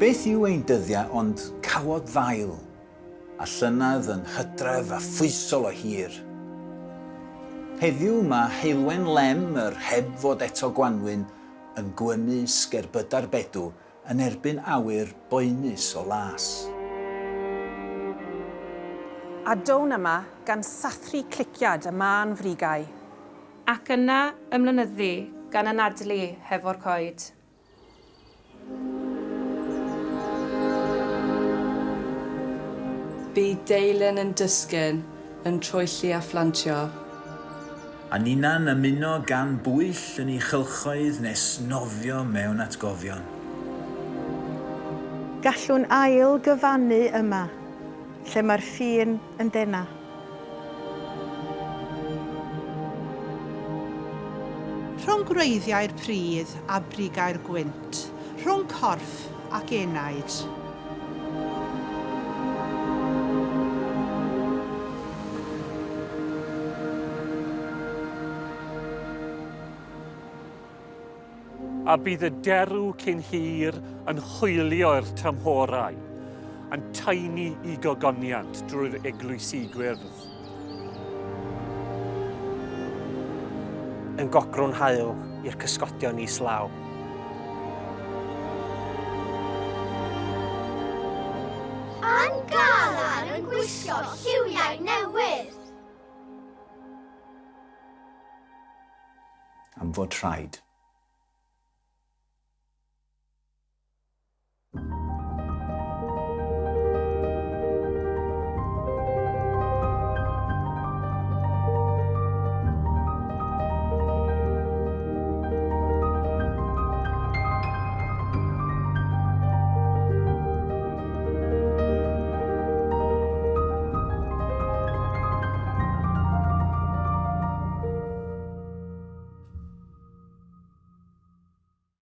Beth yw ein dyddiau ond cawod ddail a llynydd yn hydref a phwysol o hir? Heddiw mae Heilwen Lem, yr heb fod eto Gwanwyn, yn gwynnu sgerbydar bedw yn erbyn awyr boenus o las. A down yma gan sathru cliciad y man frigau. Ac yna ymlynyddu gan anadlu hefo'r coed. Bu deilyn yn dysgyn yn troelli a phlantio. A nina'n ymuno gan bwyll yn ei chylchoedd nes nofio mewn atgofion. Gallwn ail gyfannu yma, lle mae'r ffin yn dena. Rhwng gwreiddiau'r pridd a brigau'r gwynt, rhwng corff ac enaid. a bydd y derw cyn hir yn hwylio'r tymhorau, yn taini i gogoniant drwy'r eglwysi gwyrdd. Yn gogrwn hael i'r cysgodion islaw. Yn galar yn gwisgo lliwiau newydd. Am fod rhaid